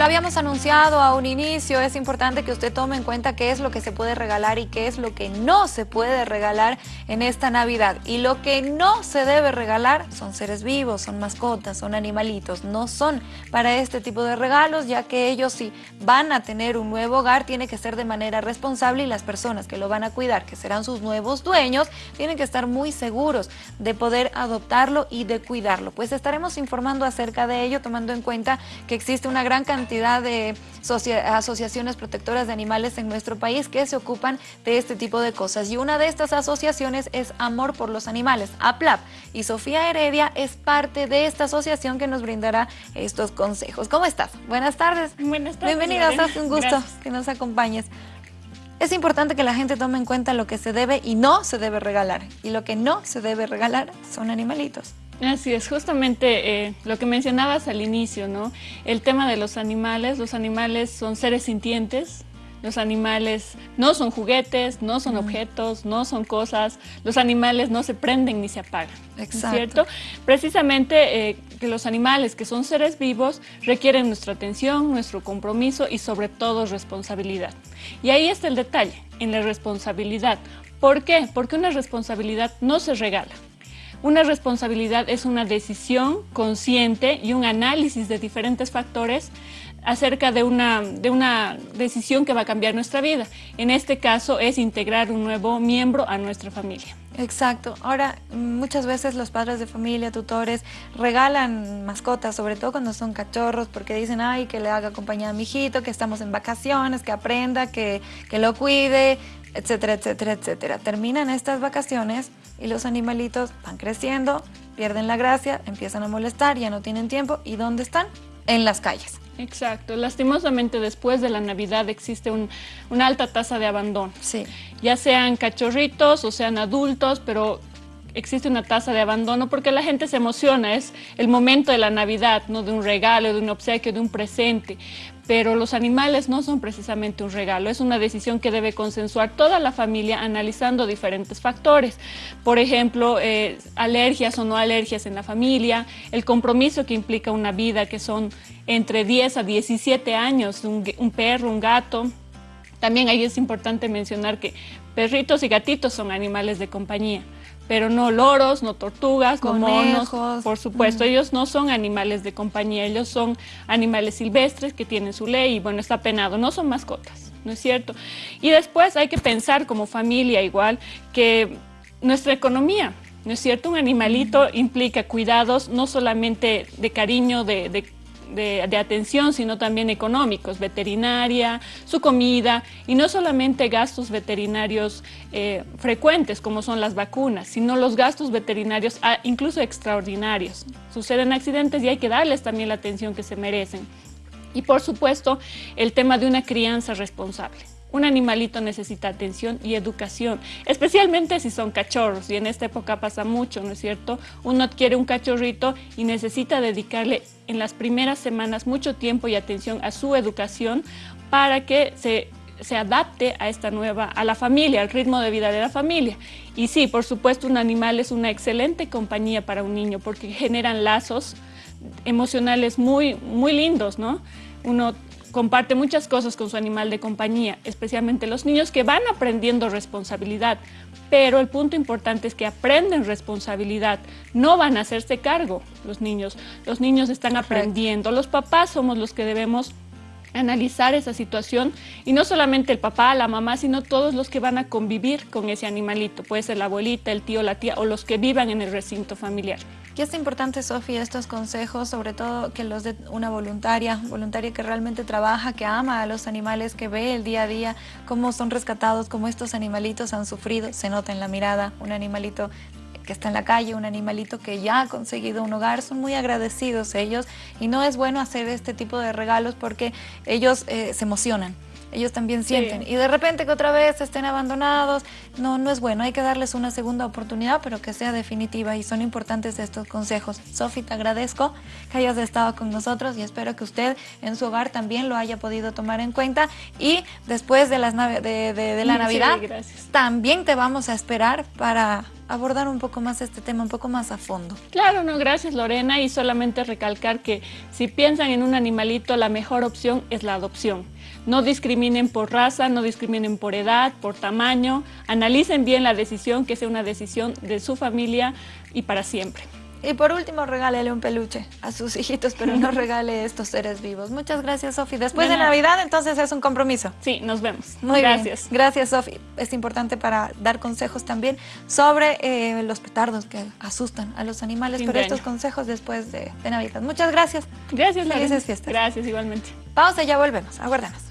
lo habíamos anunciado a un inicio, es importante que usted tome en cuenta qué es lo que se puede regalar y qué es lo que no se puede regalar en esta Navidad. Y lo que no se debe regalar son seres vivos, son mascotas, son animalitos, no son para este tipo de regalos, ya que ellos si van a tener un nuevo hogar, tiene que ser de manera responsable y las personas que lo van a cuidar, que serán sus nuevos dueños, tienen que estar muy seguros de poder adoptarlo y de cuidarlo. Pues estaremos informando acerca de ello, tomando en cuenta que existe una gran cantidad cantidad de asociaciones protectoras de animales en nuestro país que se ocupan de este tipo de cosas. Y una de estas asociaciones es Amor por los Animales, APLAP. Y Sofía Heredia es parte de esta asociación que nos brindará estos consejos. ¿Cómo estás? Buenas tardes. Buenas tardes. Bienvenida, es un gusto que nos acompañes. Es importante que la gente tome en cuenta lo que se debe y no se debe regalar. Y lo que no se debe regalar son animalitos. Así es, justamente eh, lo que mencionabas al inicio, ¿no? El tema de los animales, los animales son seres sintientes, los animales no son juguetes, no son objetos, no son cosas, los animales no se prenden ni se apagan, Exacto. ¿cierto? Precisamente eh, que los animales, que son seres vivos, requieren nuestra atención, nuestro compromiso y sobre todo responsabilidad. Y ahí está el detalle, en la responsabilidad. ¿Por qué? Porque una responsabilidad no se regala. Una responsabilidad es una decisión consciente y un análisis de diferentes factores acerca de una, de una decisión que va a cambiar nuestra vida. En este caso es integrar un nuevo miembro a nuestra familia. Exacto. Ahora, muchas veces los padres de familia, tutores, regalan mascotas, sobre todo cuando son cachorros, porque dicen, ay, que le haga compañía a mi hijito, que estamos en vacaciones, que aprenda, que, que lo cuide, etcétera, etcétera, etcétera. Terminan estas vacaciones y los animalitos van creciendo, pierden la gracia, empiezan a molestar, ya no tienen tiempo. ¿Y dónde están? En las calles. Exacto. Lastimosamente después de la Navidad existe una alta tasa de abandono. Sí. Ya sean cachorritos o sean adultos, pero existe una tasa de abandono porque la gente se emociona, es el momento de la Navidad, ¿no? de un regalo, de un obsequio, de un presente. Pero los animales no son precisamente un regalo, es una decisión que debe consensuar toda la familia analizando diferentes factores. Por ejemplo, eh, alergias o no alergias en la familia, el compromiso que implica una vida que son entre 10 a 17 años, un perro, un gato, también ahí es importante mencionar que perritos y gatitos son animales de compañía pero no loros, no tortugas, no monos, por supuesto, ellos no son animales de compañía, ellos son animales silvestres que tienen su ley y bueno, está penado, no son mascotas, ¿no es cierto? Y después hay que pensar como familia igual que nuestra economía, ¿no es cierto? Un animalito implica cuidados no solamente de cariño, de, de de, atención, sino también económicos, veterinaria, su comida y no solamente gastos veterinarios eh, frecuentes como son las vacunas, sino los gastos veterinarios ah, incluso extraordinarios. Suceden accidentes y hay que darles también la atención que se merecen. Y por supuesto, el tema de una crianza responsable. Un animalito necesita atención y educación, especialmente si son cachorros, y en esta época pasa mucho, ¿no es cierto? Uno adquiere un cachorrito y necesita dedicarle en las primeras semanas mucho tiempo y atención a su educación para que se, se adapte a esta nueva, a la familia, al ritmo de vida de la familia. Y sí, por supuesto, un animal es una excelente compañía para un niño porque generan lazos emocionales muy, muy lindos, ¿no? Uno comparte muchas cosas con su animal de compañía, especialmente los niños que van aprendiendo responsabilidad, pero el punto importante es que aprenden responsabilidad, no van a hacerse cargo los niños, los niños están aprendiendo, los papás somos los que debemos analizar esa situación y no solamente el papá, la mamá, sino todos los que van a convivir con ese animalito, puede ser la abuelita, el tío, la tía o los que vivan en el recinto familiar. Y es importante, Sofía, estos consejos, sobre todo que los de una voluntaria, voluntaria que realmente trabaja, que ama a los animales, que ve el día a día, cómo son rescatados, cómo estos animalitos han sufrido, se nota en la mirada, un animalito que está en la calle, un animalito que ya ha conseguido un hogar, son muy agradecidos ellos y no es bueno hacer este tipo de regalos porque ellos eh, se emocionan ellos también sienten. Y de repente que otra vez estén abandonados, no, no es bueno. Hay que darles una segunda oportunidad, pero que sea definitiva y son importantes estos consejos. Sofi, te agradezco que hayas estado con nosotros y espero que usted en su hogar también lo haya podido tomar en cuenta. Y después de, las de, de, la Navidad, también te vamos a esperar para abordar un poco más este tema, un poco más a fondo. Claro, no, gracias Lorena y solamente recalcar que si piensan en un animalito, la mejor opción es la adopción. No discriminen por raza, no discriminen por edad, por tamaño, analicen bien la decisión, que sea una decisión de su familia y para siempre. Y por último, regálele un peluche a sus hijitos, pero no regale estos seres vivos. Muchas gracias, Sofi. Después de, Navidad, entonces es un compromiso. Sí, nos vemos. Muy gracias. Gracias, Sofi. Es importante para dar consejos también sobre eh, los petardos que asustan a los animales, pero estos consejos después de, Navidad. Muchas gracias. Gracias, Felices fiestas. Gracias, igualmente. Pausa y ya volvemos. Aguardemos.